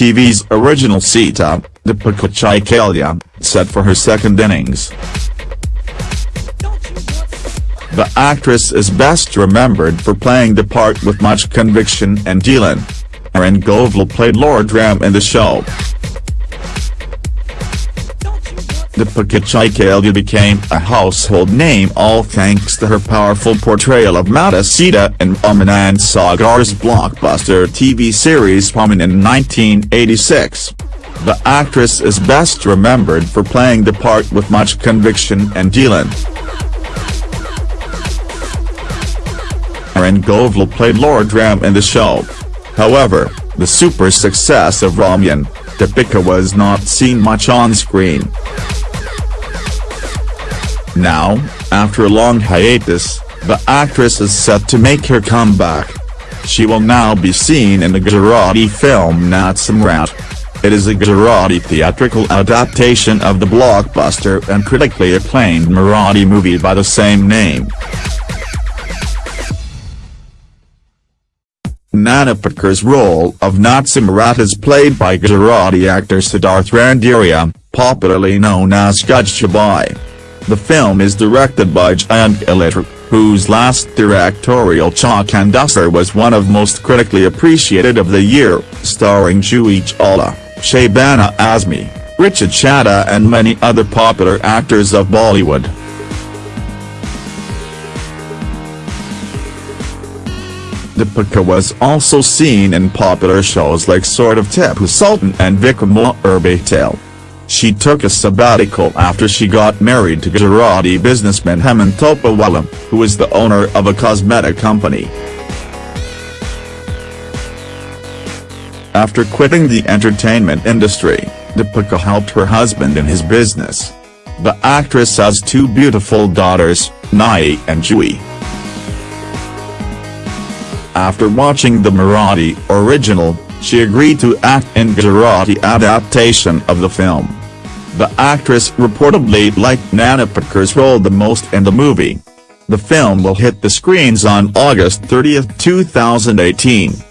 TV's original Sita, Deepika Chikhalia, set for her second innings. The actress is best remembered for playing the part with much conviction and Dylan. Arun Govil played Lord Ram in the show. Deepika Chikhalia became a household name all thanks to her powerful portrayal of Mata Sita in Aman Sagar's blockbuster TV series Pawan in 1986. The actress is best remembered for playing the part with much conviction and Dylan. Arun Govil played Lord Ram in the show. However, the super success of Ramayan, Deepika was not seen much on screen. Now, after a long hiatus, the actress is set to make her comeback. She will now be seen in the Gujarati film Nat Samrat. It is a Gujarati theatrical adaptation of the blockbuster and critically acclaimed Marathi movie by the same name. Nana Patekar's role of Nat Samrat is played by Gujarati actor Siddharth Randeria, popularly known as Gujjubhai. The film is directed by Jayant Gilatar, whose last directorial Chak was one of most critically appreciated of the year, starring Juhi Chawla, Shabana Azmi, Richa Chadha and many other popular actors of Bollywood. Deepika was also seen in popular shows like Sword of Tipu Sultan and Vikram Tale. She took a sabbatical after she got married to Gujarati businessman Hemant Topiwala, who is the owner of a cosmetic company. After quitting the entertainment industry, Deepika helped her husband in his business. The actress has two beautiful daughters, Nai and Juhi. After watching the Marathi original, she agreed to act in Gujarati adaptation of the film. The actress reportedly liked Nana Patekar's role the most in the movie. The film will hit the screens on August 30, 2018.